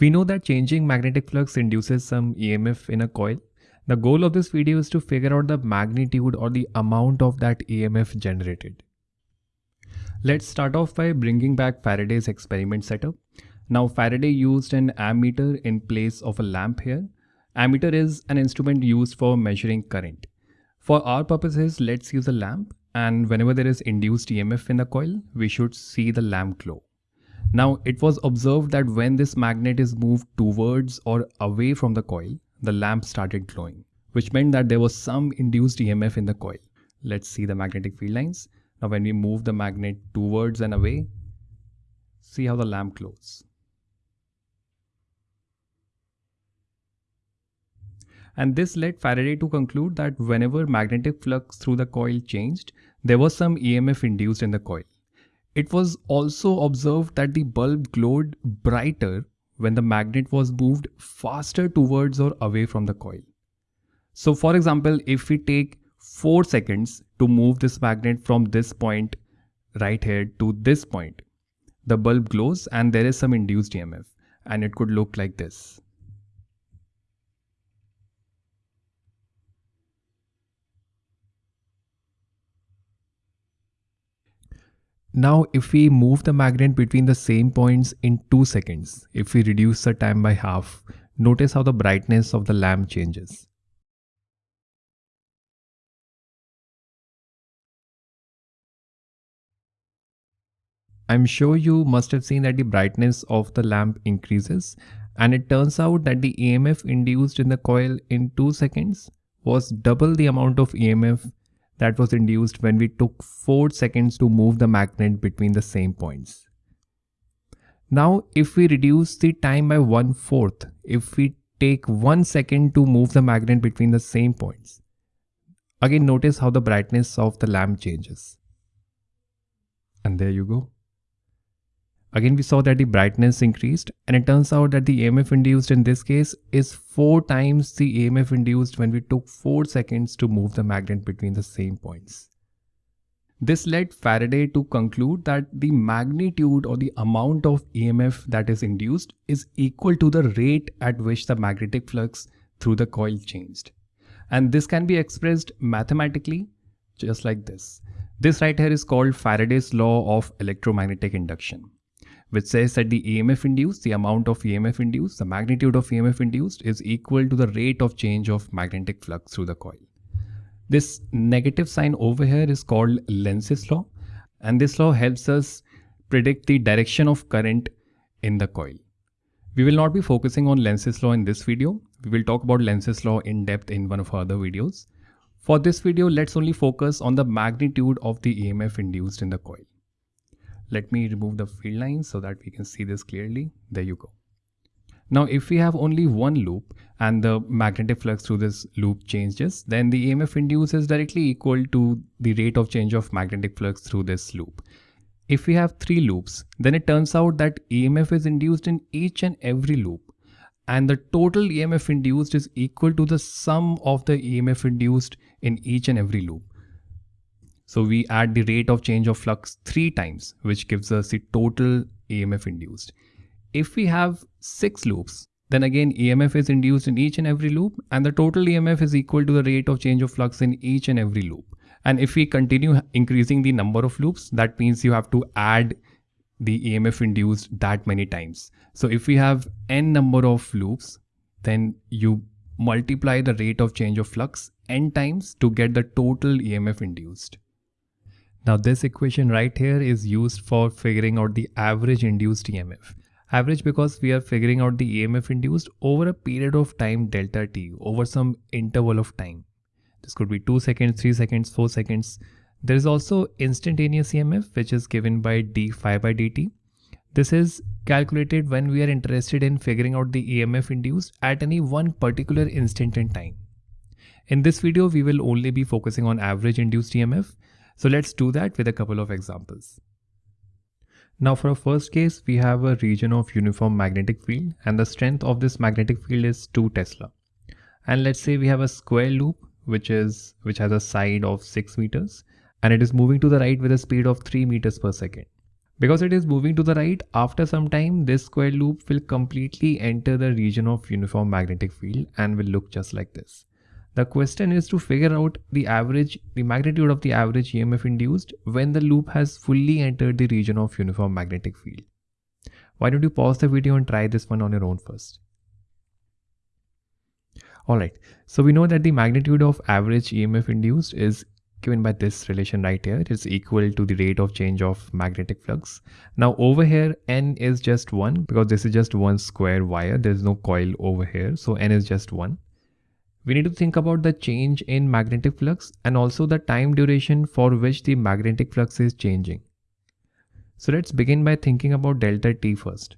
We know that changing magnetic flux induces some EMF in a coil. The goal of this video is to figure out the magnitude or the amount of that EMF generated. Let's start off by bringing back Faraday's experiment setup. Now Faraday used an ammeter in place of a lamp here. Ammeter is an instrument used for measuring current. For our purposes, let's use a lamp and whenever there is induced EMF in the coil, we should see the lamp glow. Now it was observed that when this magnet is moved towards or away from the coil, the lamp started glowing, which meant that there was some induced EMF in the coil. Let's see the magnetic field lines. Now when we move the magnet towards and away, see how the lamp glows. And this led Faraday to conclude that whenever magnetic flux through the coil changed, there was some EMF induced in the coil. It was also observed that the bulb glowed brighter when the magnet was moved faster towards or away from the coil. So for example, if we take 4 seconds to move this magnet from this point right here to this point, the bulb glows and there is some induced EMF and it could look like this. Now if we move the magnet between the same points in 2 seconds, if we reduce the time by half, notice how the brightness of the lamp changes. I'm sure you must have seen that the brightness of the lamp increases and it turns out that the EMF induced in the coil in 2 seconds was double the amount of EMF that was induced when we took 4 seconds to move the magnet between the same points. Now if we reduce the time by 1 fourth, if we take 1 second to move the magnet between the same points, again notice how the brightness of the lamp changes. And there you go. Again, we saw that the brightness increased and it turns out that the EMF induced in this case is 4 times the EMF induced when we took 4 seconds to move the magnet between the same points. This led Faraday to conclude that the magnitude or the amount of EMF that is induced is equal to the rate at which the magnetic flux through the coil changed. And this can be expressed mathematically just like this. This right here is called Faraday's law of electromagnetic induction which says that the EMF induced, the amount of EMF induced, the magnitude of EMF induced is equal to the rate of change of magnetic flux through the coil. This negative sign over here is called Lenz's law and this law helps us predict the direction of current in the coil. We will not be focusing on Lenz's law in this video. We will talk about Lenz's law in depth in one of our other videos. For this video, let's only focus on the magnitude of the EMF induced in the coil. Let me remove the field lines so that we can see this clearly. There you go. Now, if we have only one loop and the magnetic flux through this loop changes, then the EMF induced is directly equal to the rate of change of magnetic flux through this loop. If we have three loops, then it turns out that EMF is induced in each and every loop and the total EMF induced is equal to the sum of the EMF induced in each and every loop. So we add the rate of change of flux three times, which gives us the total EMF induced. If we have six loops, then again EMF is induced in each and every loop and the total EMF is equal to the rate of change of flux in each and every loop. And if we continue increasing the number of loops, that means you have to add the EMF induced that many times. So if we have n number of loops, then you multiply the rate of change of flux n times to get the total EMF induced. Now this equation right here is used for figuring out the average induced EMF. Average because we are figuring out the EMF induced over a period of time delta t over some interval of time. This could be 2 seconds, 3 seconds, 4 seconds. There is also instantaneous EMF which is given by d phi by dt. This is calculated when we are interested in figuring out the EMF induced at any one particular instant in time. In this video, we will only be focusing on average induced EMF so let's do that with a couple of examples. Now for our first case, we have a region of uniform magnetic field and the strength of this magnetic field is 2 Tesla. And let's say we have a square loop which is which has a side of 6 meters and it is moving to the right with a speed of 3 meters per second. Because it is moving to the right, after some time, this square loop will completely enter the region of uniform magnetic field and will look just like this. The question is to figure out the average, the magnitude of the average EMF induced when the loop has fully entered the region of uniform magnetic field. Why don't you pause the video and try this one on your own first. Alright, so we know that the magnitude of average EMF induced is given by this relation right here. It is equal to the rate of change of magnetic flux. Now over here n is just 1 because this is just one square wire there is no coil over here so n is just 1. We need to think about the change in magnetic flux and also the time duration for which the magnetic flux is changing. So let's begin by thinking about delta t first.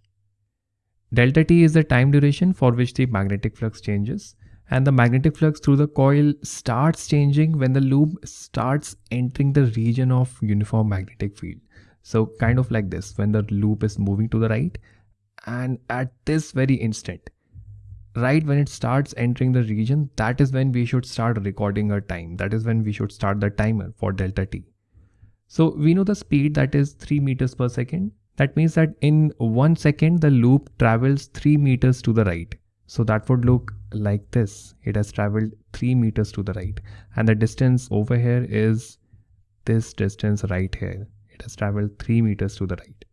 Delta t is the time duration for which the magnetic flux changes and the magnetic flux through the coil starts changing when the loop starts entering the region of uniform magnetic field. So kind of like this when the loop is moving to the right and at this very instant right when it starts entering the region that is when we should start recording our time that is when we should start the timer for delta t so we know the speed that is 3 meters per second that means that in 1 second the loop travels 3 meters to the right so that would look like this. It has traveled 3 meters to the right. And the distance over here is this distance right here. It has traveled 3 meters to the right.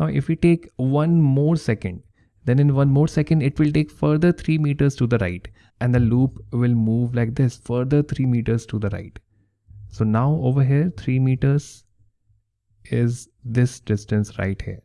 Now if we take one more second, then in one more second it will take further 3 meters to the right and the loop will move like this further 3 meters to the right. So now over here 3 meters is this distance right here.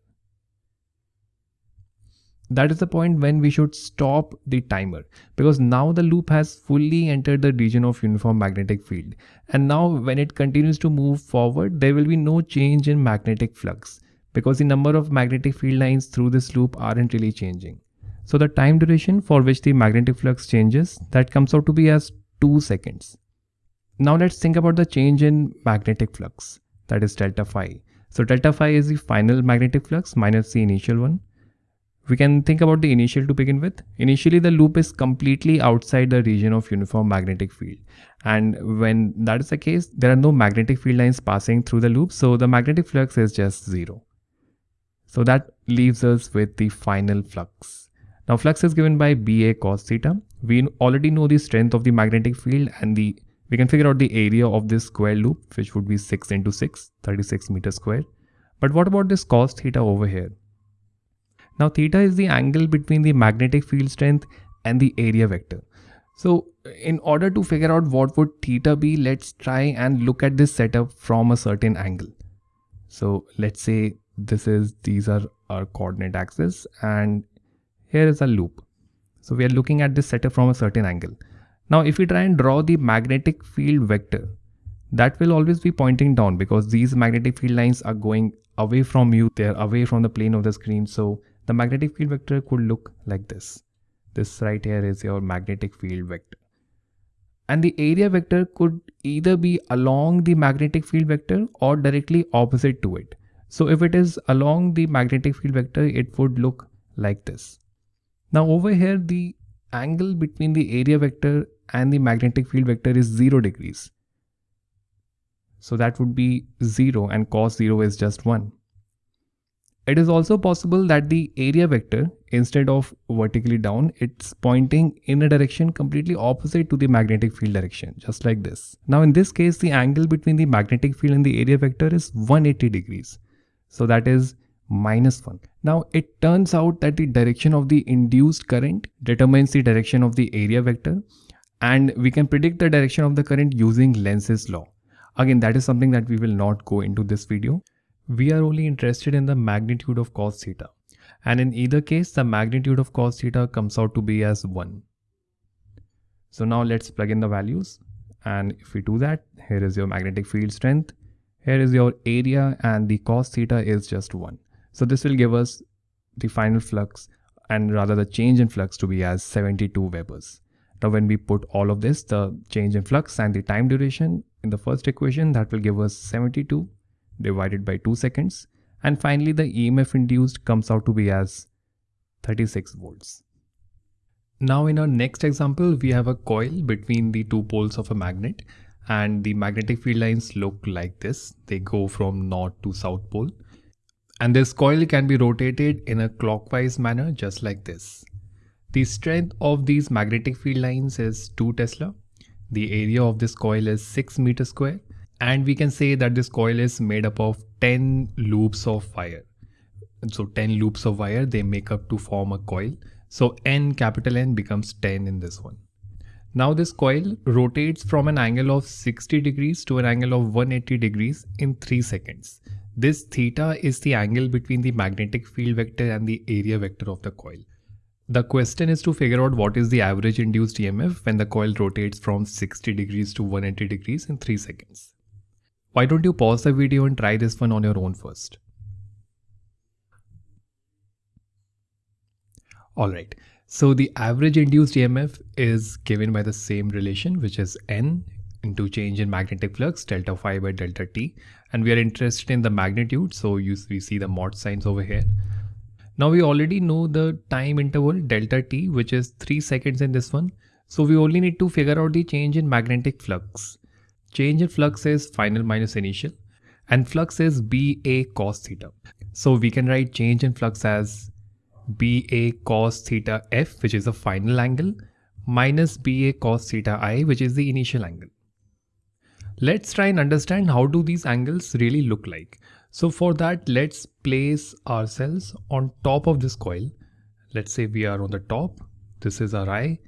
That is the point when we should stop the timer because now the loop has fully entered the region of uniform magnetic field. And now when it continues to move forward there will be no change in magnetic flux because the number of magnetic field lines through this loop aren't really changing. So the time duration for which the magnetic flux changes that comes out to be as 2 seconds. Now let's think about the change in magnetic flux that is delta phi. So delta phi is the final magnetic flux minus the initial one we can think about the initial to begin with. Initially, the loop is completely outside the region of uniform magnetic field. And when that is the case, there are no magnetic field lines passing through the loop. So the magnetic flux is just zero. So that leaves us with the final flux. Now flux is given by BA cos theta. We already know the strength of the magnetic field and the we can figure out the area of this square loop which would be 6 into 6, 36 meters square. But what about this cos theta over here? Now theta is the angle between the magnetic field strength and the area vector. So in order to figure out what would theta be, let's try and look at this setup from a certain angle. So let's say this is, these are our coordinate axis and here is a loop. So we are looking at this setup from a certain angle. Now if we try and draw the magnetic field vector, that will always be pointing down because these magnetic field lines are going away from you. They're away from the plane of the screen. So the magnetic field vector could look like this. This right here is your magnetic field vector. And the area vector could either be along the magnetic field vector or directly opposite to it. So if it is along the magnetic field vector, it would look like this. Now over here, the angle between the area vector and the magnetic field vector is 0 degrees. So that would be 0 and cos 0 is just 1. It is also possible that the area vector, instead of vertically down, it's pointing in a direction completely opposite to the magnetic field direction, just like this. Now in this case, the angle between the magnetic field and the area vector is 180 degrees. So that is minus 1. Now it turns out that the direction of the induced current determines the direction of the area vector and we can predict the direction of the current using Lenz's law. Again, that is something that we will not go into this video we are only interested in the magnitude of cos theta. And in either case, the magnitude of cos theta comes out to be as 1. So now let's plug in the values. And if we do that, here is your magnetic field strength. Here is your area and the cos theta is just 1. So this will give us the final flux and rather the change in flux to be as 72 Webers. Now when we put all of this, the change in flux and the time duration in the first equation, that will give us 72 divided by 2 seconds and finally the EMF induced comes out to be as 36 volts. Now in our next example we have a coil between the two poles of a magnet and the magnetic field lines look like this. They go from north to south pole. And this coil can be rotated in a clockwise manner just like this. The strength of these magnetic field lines is 2 Tesla. The area of this coil is 6 meter square. And we can say that this coil is made up of 10 loops of wire. So 10 loops of wire, they make up to form a coil. So N capital N becomes 10 in this one. Now this coil rotates from an angle of 60 degrees to an angle of 180 degrees in 3 seconds. This theta is the angle between the magnetic field vector and the area vector of the coil. The question is to figure out what is the average induced EMF when the coil rotates from 60 degrees to 180 degrees in 3 seconds. Why don't you pause the video and try this one on your own first. Alright, so the average induced EMF is given by the same relation which is N into change in magnetic flux delta phi by delta T and we are interested in the magnitude so you, we see the mod signs over here. Now we already know the time interval delta T which is 3 seconds in this one. So we only need to figure out the change in magnetic flux. Change in flux is final minus initial and flux is BA cos theta. So we can write change in flux as BA cos theta F, which is the final angle, minus BA cos theta I, which is the initial angle. Let's try and understand how do these angles really look like. So for that, let's place ourselves on top of this coil. Let's say we are on the top, this is our eye,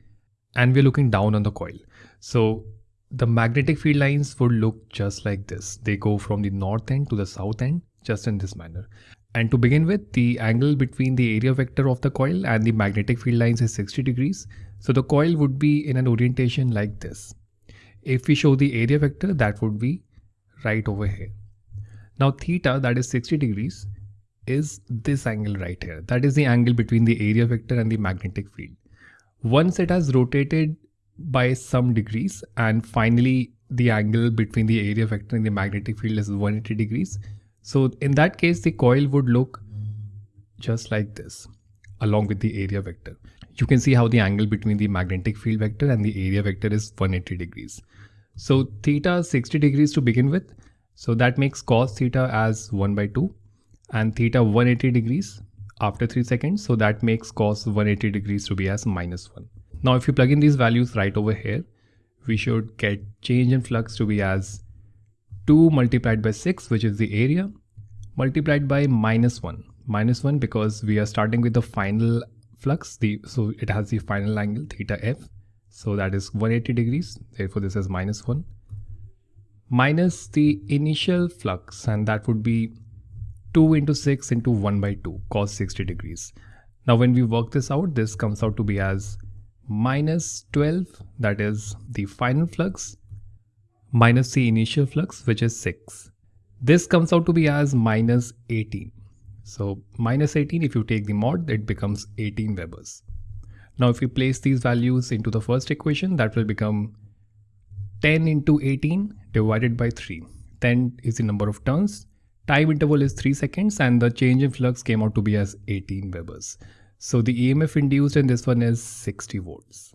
and we're looking down on the coil. So the magnetic field lines would look just like this. They go from the north end to the south end, just in this manner. And to begin with, the angle between the area vector of the coil and the magnetic field lines is 60 degrees. So the coil would be in an orientation like this. If we show the area vector, that would be right over here. Now theta, that is 60 degrees, is this angle right here. That is the angle between the area vector and the magnetic field. Once it has rotated by some degrees and finally the angle between the area vector and the magnetic field is 180 degrees, so in that case, the coil would look just like this along with the area vector. You can see how the angle between the magnetic field vector and the area vector is 180 degrees. So theta 60 degrees to begin with. So that makes cos theta as 1 by 2 and theta 180 degrees after 3 seconds. So that makes cos 180 degrees to be as minus 1. Now if you plug in these values right over here, we should get change in flux to be as 2 multiplied by 6 which is the area multiplied by minus 1 minus 1 because we are starting with the final flux the so it has the final angle theta f. So that is 180 degrees therefore this is minus 1 minus the initial flux and that would be 2 into 6 into 1 by 2 cos 60 degrees. Now when we work this out this comes out to be as minus 12 that is the final flux minus the initial flux which is 6. This comes out to be as minus 18. So minus 18 if you take the mod it becomes 18 Webers. Now if you place these values into the first equation that will become 10 into 18 divided by 3. 10 is the number of turns. Time interval is 3 seconds and the change in flux came out to be as 18 Webers. So the EMF induced in this one is 60 volts.